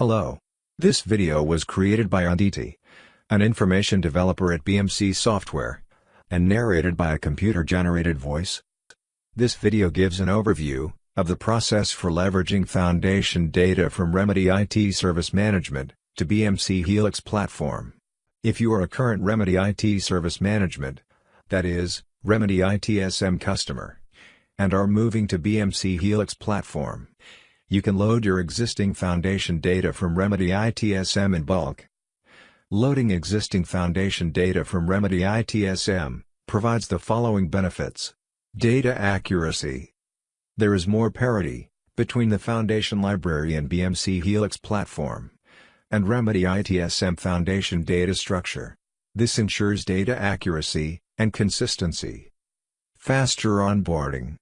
Hello. This video was created by Anditi, an information developer at BMC Software, and narrated by a computer-generated voice. This video gives an overview of the process for leveraging foundation data from Remedy IT Service Management to BMC Helix platform. If you are a current Remedy IT Service Management, that is, Remedy ITSM customer, and are moving to BMC Helix platform, you can load your existing foundation data from Remedy ITSM in bulk. Loading existing foundation data from Remedy ITSM provides the following benefits. Data accuracy. There is more parity between the foundation library and BMC Helix platform and Remedy ITSM foundation data structure. This ensures data accuracy and consistency. Faster onboarding.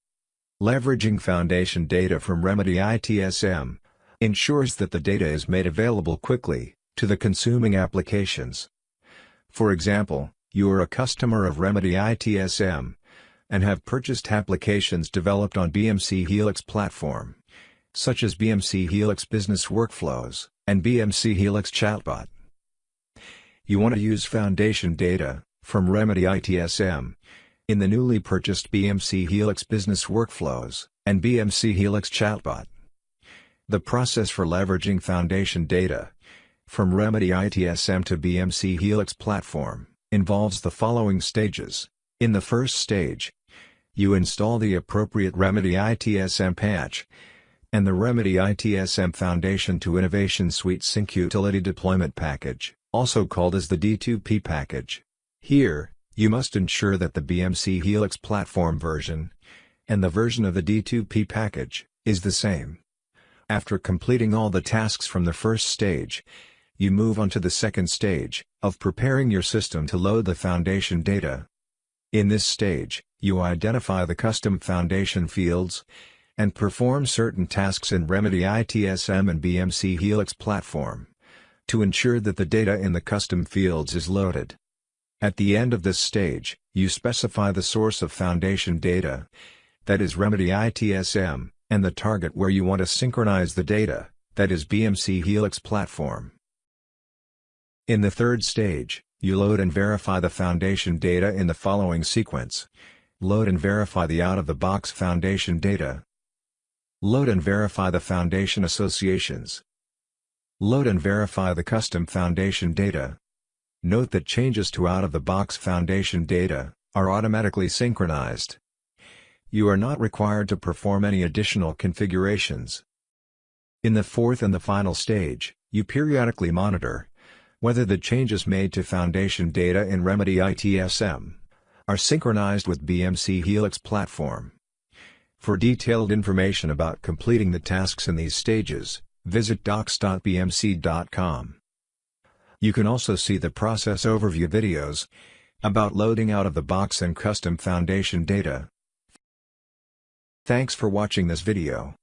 Leveraging foundation data from Remedy ITSM ensures that the data is made available quickly to the consuming applications. For example, you are a customer of Remedy ITSM and have purchased applications developed on BMC Helix platform, such as BMC Helix Business Workflows and BMC Helix Chatbot. You want to use foundation data from Remedy ITSM in the newly purchased BMC Helix Business Workflows and BMC Helix Chatbot. The process for leveraging foundation data from Remedy ITSM to BMC Helix platform involves the following stages. In the first stage, you install the appropriate Remedy ITSM patch and the Remedy ITSM Foundation to Innovation Suite Sync Utility Deployment Package, also called as the D2P package. Here, you must ensure that the BMC Helix platform version and the version of the D2P package is the same. After completing all the tasks from the first stage, you move on to the second stage of preparing your system to load the foundation data. In this stage, you identify the custom foundation fields and perform certain tasks in Remedy ITSM and BMC Helix platform to ensure that the data in the custom fields is loaded. At the end of this stage, you specify the source of foundation data, that is Remedy ITSM, and the target where you want to synchronize the data, that is BMC Helix platform. In the third stage, you load and verify the foundation data in the following sequence. Load and verify the out-of-the-box foundation data. Load and verify the foundation associations. Load and verify the custom foundation data. Note that changes to out-of-the-box foundation data are automatically synchronized. You are not required to perform any additional configurations. In the fourth and the final stage, you periodically monitor whether the changes made to foundation data in Remedy ITSM are synchronized with BMC Helix platform. For detailed information about completing the tasks in these stages, visit docs.bmc.com. You can also see the process overview videos about loading out of the box and custom foundation data. Thanks for watching this video.